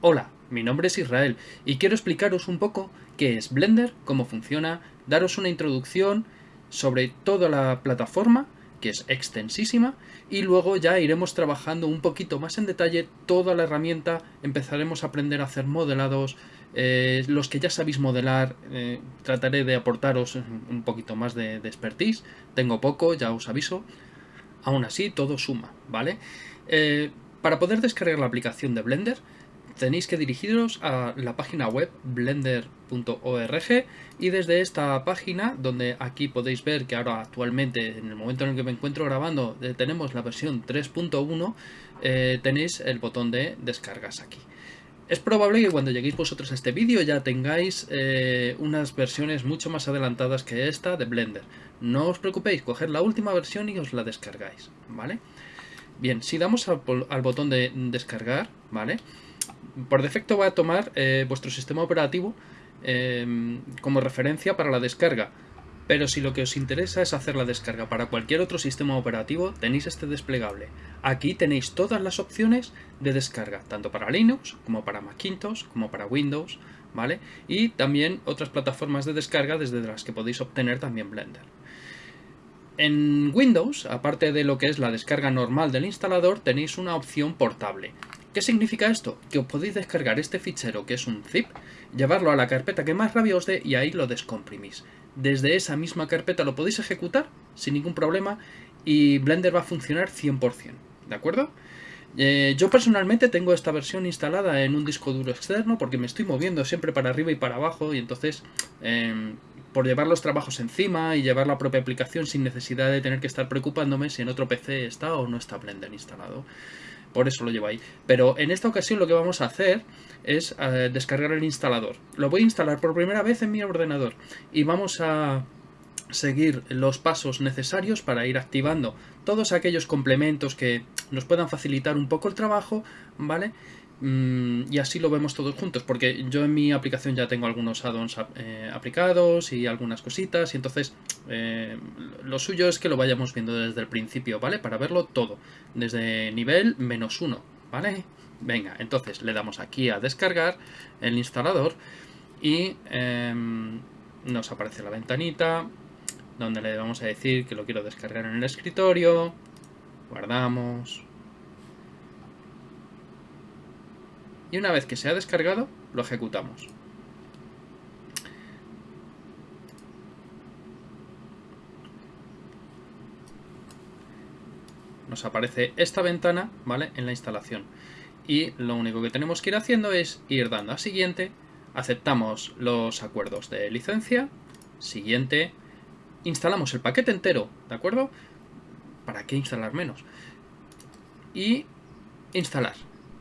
Hola, mi nombre es Israel y quiero explicaros un poco qué es Blender, cómo funciona, daros una introducción sobre toda la plataforma, que es extensísima, y luego ya iremos trabajando un poquito más en detalle toda la herramienta, empezaremos a aprender a hacer modelados, eh, los que ya sabéis modelar, eh, trataré de aportaros un poquito más de, de, expertise, tengo poco, ya os aviso, aún así todo suma, ¿vale? Eh, para poder descargar la aplicación de Blender, tenéis que dirigiros a la página web blender.org y desde esta página, donde aquí podéis ver que ahora actualmente, en el momento en el que me encuentro grabando, eh, tenemos la versión 3.1, eh, tenéis el botón de descargas aquí. Es probable que cuando lleguéis vosotros a este vídeo ya tengáis eh, unas versiones mucho más adelantadas que esta de Blender. No os preocupéis, coger la última versión y os la descargáis, ¿vale? Bien, si damos al botón de descargar, ¿vale? Por defecto va a tomar eh, vuestro sistema operativo em, como referencia para la descarga. Pero si lo que os interesa es hacer la descarga para cualquier otro sistema operativo, tenéis este desplegable. Aquí tenéis todas las opciones de descarga, tanto para Linux, como para Macintosh, como para Windows, ¿vale? Y también otras plataformas de descarga desde las que podéis obtener también Blender. En Windows, aparte de lo que es la descarga normal del instalador, tenéis una opción portable. ¿Qué significa esto? Que os podéis descargar este fichero, que es un zip, llevarlo a la carpeta que más rabia os dé y ahí lo descomprimís. Desde esa misma carpeta lo podéis ejecutar sin ningún problema y Blender va a funcionar 100%, ¿de acuerdo? Eh, yo personalmente tengo esta versión instalada en un disco duro externo porque me estoy moviendo siempre para arriba y para abajo y entonces em, por llevar los trabajos encima y llevar la propia aplicación sin necesidad de tener que estar preocupándome si en otro PC está o no está Blender instalado por eso lo llevo ahí. Pero en esta ocasión lo que vamos a hacer es eh, descargar el instalador. Lo voy a instalar por primera vez en mi ordenador y vamos a seguir los pasos necesarios para ir activando todos aquellos complementos que nos puedan facilitar un poco el trabajo, ¿vale? Mm, y así lo vemos todos juntos, porque yo en mi aplicación ya tengo algunos add-ons eh, aplicados y algunas cositas, y entonces eh, lo suyo es que lo vayamos viendo desde el principio, ¿vale? Para verlo todo, desde nivel menos uno, ¿vale? Venga, entonces le damos aquí a descargar el instalador y em, nos aparece la ventanita donde le vamos a decir que lo quiero descargar en el escritorio, guardamos, y una vez que se ha descargado, lo ejecutamos. Nos aparece esta ventana, ¿vale? En la instalación. Y lo único que tenemos que ir haciendo es ir dando a siguiente, aceptamos los acuerdos de licencia, siguiente, instalamos el paquete entero, ¿de acuerdo? ¿Para qué instalar menos? Y instalar.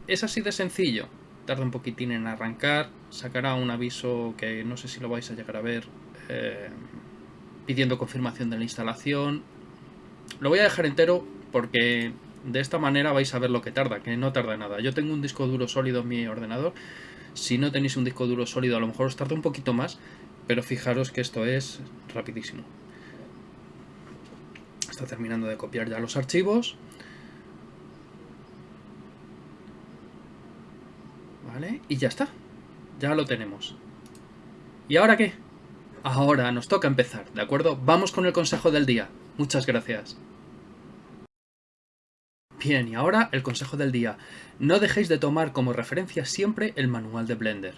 Es así de sencillo. Tarda un poquitín en arrancar. Sacará un aviso que no sé si lo vais a llegar a ver. Eh, pidiendo confirmación de la instalación. Lo voy a dejar entero porque de esta manera vais a ver lo que tarda, que no tarda nada. Yo tengo un disco duro sólido en mi ordenador. Si no tenéis un disco duro sólido a lo mejor os tarda un poquito más, pero fijaros que esto es rapidísimo. Está terminando de copiar ya los archivos. Y ya está. Ya lo tenemos. ¿Y ahora qué? Ahora nos toca empezar, ¿de acuerdo? Vamos con el consejo del día. Muchas gracias. Bien, y ahora el consejo del día. No dejéis de tomar como referencia siempre el manual de Blender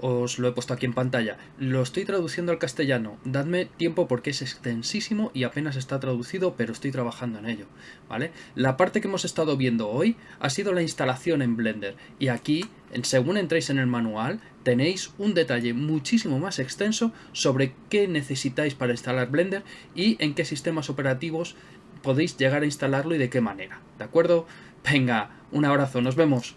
os lo he puesto aquí en pantalla. Lo estoy traduciendo al castellano. Dadme tiempo porque es extensísimo y apenas está traducido, pero estoy trabajando en ello. ¿vale? La parte que hemos estado viendo hoy ha sido la instalación en Blender. Y aquí, según entréis en el manual, tenéis un detalle muchísimo más extenso sobre qué necesitáis para instalar Blender y en qué sistemas operativos podéis llegar a instalarlo y de qué manera. ¿De acuerdo? Venga, un abrazo, nos vemos.